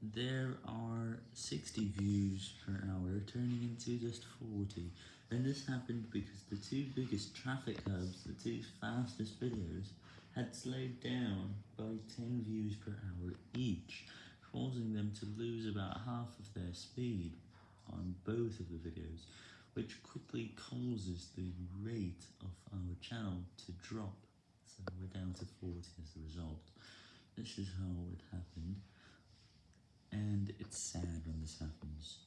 There are 60 views per hour turning into just 40, and this happened because the two biggest traffic hubs, the two fastest videos, had slowed down by 10 views per hour each, causing them to lose about half of their speed on both of the videos, which quickly causes the rate of our channel to drop, so we're down to 40 as a result. This is how it happened and it's sad when this happens.